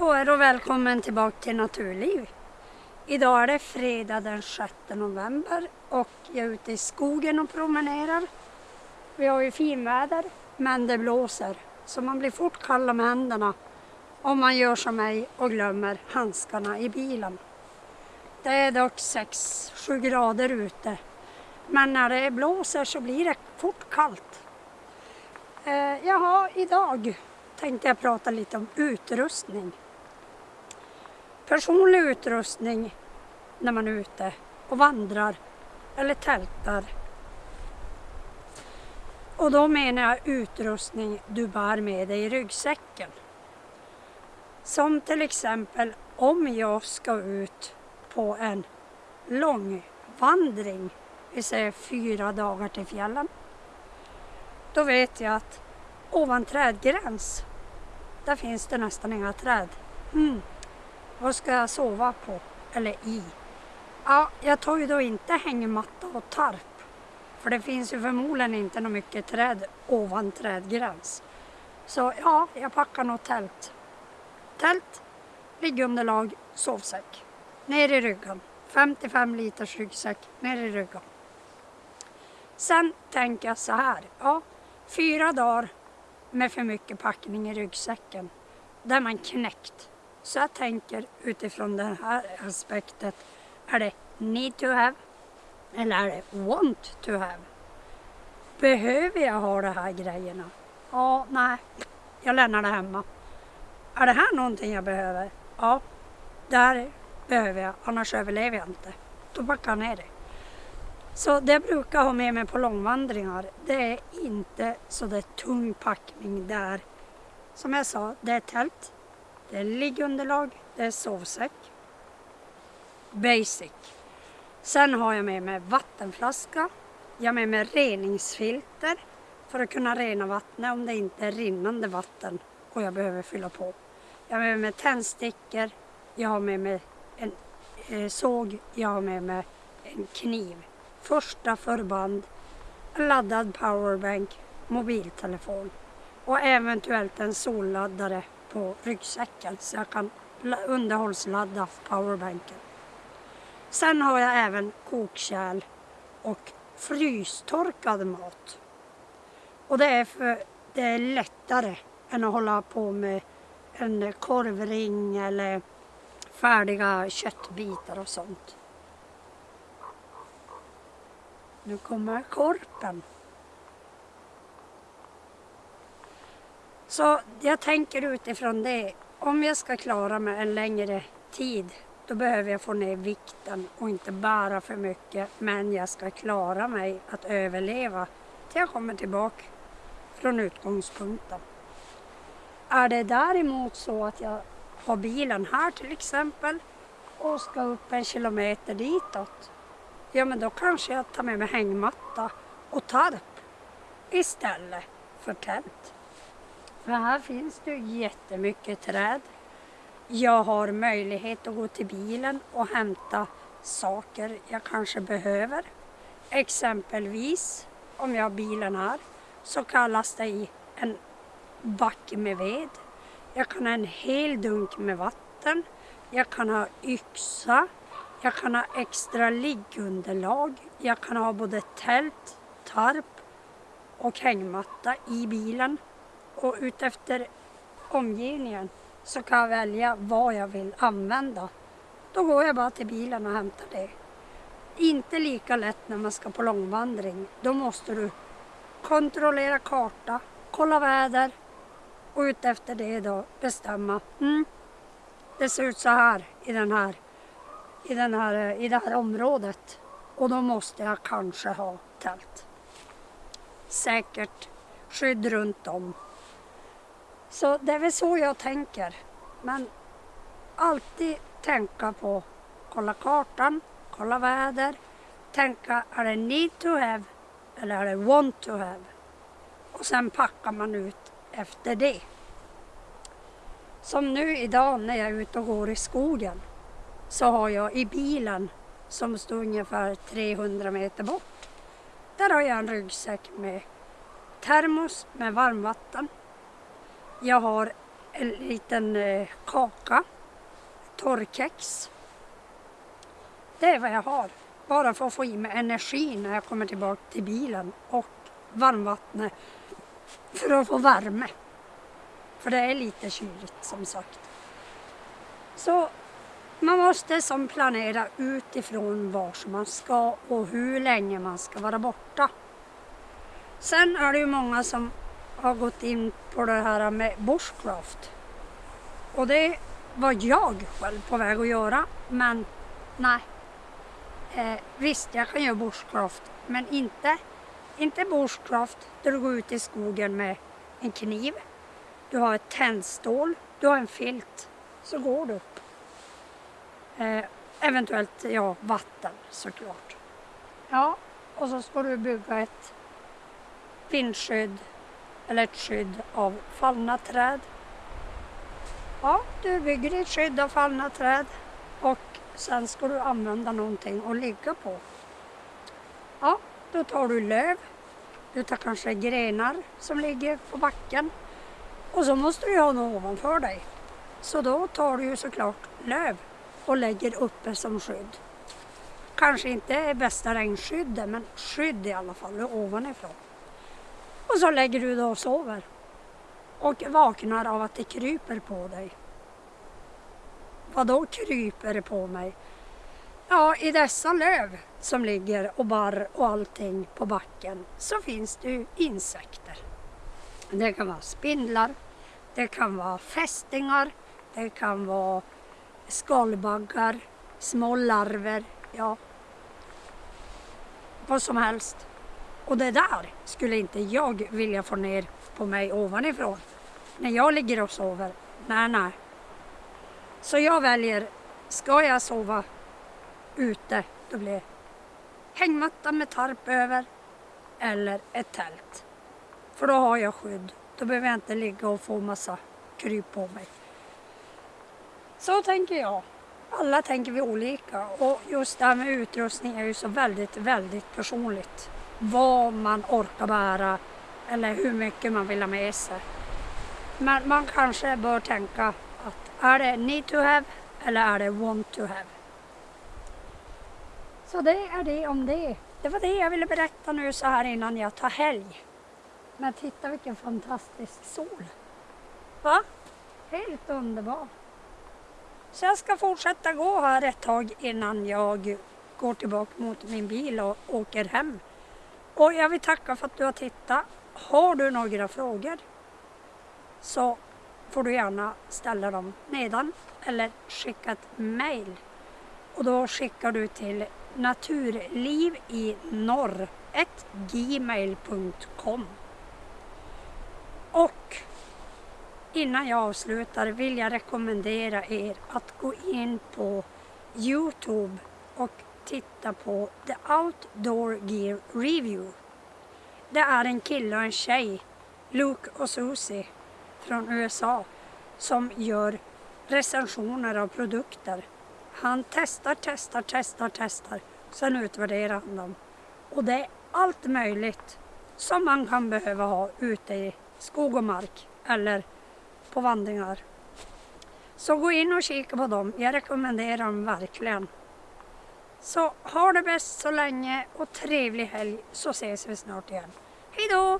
på er och välkommen tillbaka till Naturliv. Idag är det fredag den 6 november och jag är ute i skogen och promenerar. Vi har ju finväder men det blåser så man blir fort kall om händerna om man gör som mig och glömmer handskarna i bilen. Det är dock 6-7 grader ute men när det blåser så blir det fort kallt. Eh, jaha, idag tänkte jag prata lite om utrustning. Personlig utrustning när man är ute och vandrar eller tältar. Och då menar jag utrustning du bär med dig i ryggsäcken. Som till exempel om jag ska ut på en lång vandring, vi säger fyra dagar till fjällen. Då vet jag att ovan trädgräns, där finns det nästan inga träd. Mm. Vad ska jag sova på? Eller i? Ja, jag tar ju då inte hängmatta och tarp. För det finns ju förmodligen inte något mycket träd ovan trädgräns. Så ja, jag packar nog tält. Tält, liggunderlag, sovsäck. Ner i ryggen. 55 liters ryggsäck ner i ryggen. Sen tänker jag så här. Ja, fyra dagar med för mycket packning i ryggsäcken. Där är man knäckt. Så jag tänker utifrån det här aspektet. Är det need to have? Eller är det want to have? Behöver jag ha de här grejerna? Ja, nej. Jag lämnar det hemma. Är det här någonting jag behöver? Ja, det här behöver jag. Annars överlever jag inte. Då backar jag ner det. Så det jag brukar ha med mig på långvandringar, det är inte så det är tung packning där. Som jag sa, det är tält, det är liggunderlag, det är sovsäck. Basic. Sen har jag med mig vattenflaska. Jag har med mig reningsfilter för att kunna rena vattnet om det inte är rinnande vatten och jag behöver fylla på. Jag har med mig tändstickor, jag har med mig en eh, såg, jag har med mig en kniv. Första förband, laddad powerbank, mobiltelefon och eventuellt en solladdare på ryggsäcken så jag kan underhållsladda powerbanken. Sen har jag även kokkärl och frystorkad mat. Och det är för det är lättare än att hålla på med en korvring eller färdiga köttbitar och sånt. Nu kommer korpen. Så jag tänker utifrån det, om jag ska klara mig en längre tid då behöver jag få ner vikten och inte bära för mycket men jag ska klara mig att överleva till jag kommer tillbaka från utgångspunkten. Är det däremot så att jag har bilen här till exempel och ska upp en kilometer ditåt, ja men då kanske jag tar med mig hängmatta och tarp istället för tält. För här finns det jättemycket träd. Jag har möjlighet att gå till bilen och hämta saker jag kanske behöver. Exempelvis om jag har bilen här så kallas det i en backe med ved. Jag kan ha en hel dunk med vatten. Jag kan ha yxa. Jag kan ha extra liggunderlag. Jag kan ha både tält, tarp och hängmatta i bilen. Och utefter omgivningen så kan jag välja vad jag vill använda. Då går jag bara till bilen och hämtar det. Inte lika lätt när man ska på långvandring. Då måste du kontrollera karta, kolla väder och utefter det då bestämma. Mm, det ser ut så här i, den här, i, den här, i det här området och då måste jag kanske ha tält. Säkert skydd runt om. Så det är väl så jag tänker. Men alltid tänka på kolla kartan, kolla väder, tänka är det need to have eller är det want to have? Och sen packar man ut efter det. Som nu idag när jag är ute och går i skogen så har jag i bilen som står ungefär 300 meter bort. Där har jag en ryggsäck med termos med varmvatten. Jag har en liten eh, kaka, torrkex. Det är vad jag har. Bara för att få i mig energi när jag kommer tillbaka till bilen och varmvattnet för att få värme. För det är lite kyligt som sagt. Så man måste som planera utifrån var man ska och hur länge man ska vara borta. Sen är det ju många som har gått in på det här med bushcraft. Och det var jag själv på väg att göra, men nej. Eh, visst, jag kan göra bushcraft, men inte, inte bushcraft där du går ut i skogen med en kniv. Du har ett tändstål, du har en filt, så går du upp. Eh, eventuellt ja, vatten såklart. Ja, och så ska du bygga ett vindskydd eller ett skydd av fallna träd. Ja, du bygger ett skydd av fallna träd och sen ska du använda någonting att ligga på. Ja, då tar du löv. Du tar kanske grenar som ligger på backen. Och så måste du ha något ovanför dig. Så då tar du ju såklart löv och lägger uppe som skydd. Kanske inte bästa regnskyddet men skydd i alla fall ovanifrån. Och så lägger du dig och sover. Och vaknar av att det kryper på dig. Vad då kryper det på mig? Ja, i dessa löv som ligger och barr och allting på backen så finns det ju insekter. Det kan vara spindlar, det kan vara fästingar, det kan vara skalbaggar, små larver, ja vad som helst. Och det där skulle inte jag vilja få ner på mig ovanifrån. När jag ligger och sover. Nej, nej. Så jag väljer, ska jag sova ute, då blir det hängmatta med tarp över eller ett tält. För då har jag skydd. Då behöver jag inte ligga och få massa kryp på mig. Så tänker jag. Alla tänker vi olika och just det här med utrustning är ju så väldigt, väldigt personligt. Vad man orkar bära eller hur mycket man vill ha med sig. Men man kanske bör tänka att är det need to have eller är det want to have? Så det är det om det. Det var det jag ville berätta nu så här innan jag tar helg. Men titta vilken fantastisk sol. Va? Helt underbar! Så jag ska fortsätta gå här ett tag innan jag går tillbaka mot min bil och åker hem. Och jag vill tacka för att du har tittat. Har du några frågor så får du gärna ställa dem nedan eller skicka ett mail. Och då skickar du till naturlivinorr.gmail.com Och Innan jag avslutar vill jag rekommendera er att gå in på Youtube och titta på The Outdoor Gear Review. Det är en kille och en tjej, Luke och Susie från USA, som gör recensioner av produkter. Han testar, testar, testar, testar. Sen utvärderar han dem. Och det är allt möjligt som man kan behöva ha ute i skog och mark eller på vandringar. Så gå in och kika på dem. Jag rekommenderar dem verkligen. Så ha det bäst så länge och trevlig helg så ses vi snart igen. Hej då!